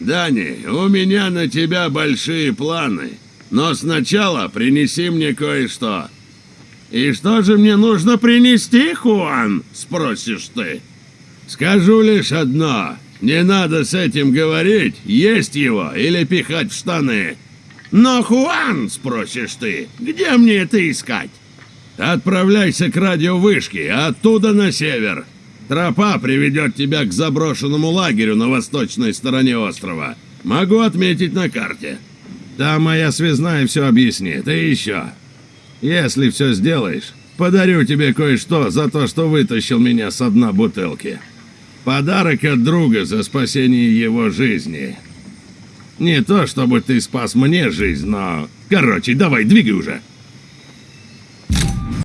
Дани, у меня на тебя большие планы. Но сначала принеси мне кое-что. И что же мне нужно принести, Хуан? Спросишь ты. Скажу лишь одно. Не надо с этим говорить, есть его или пихать в штаны. Но, Хуан, спросишь ты, где мне это искать? Отправляйся к радиовышке, оттуда на север. Тропа приведет тебя к заброшенному лагерю на восточной стороне острова. Могу отметить на карте. Там моя связная все объяснит. И еще. Если все сделаешь, подарю тебе кое-что за то, что вытащил меня с дна бутылки. Подарок от друга за спасение его жизни. Не то, чтобы ты спас мне жизнь, но... Короче, давай, двигай уже.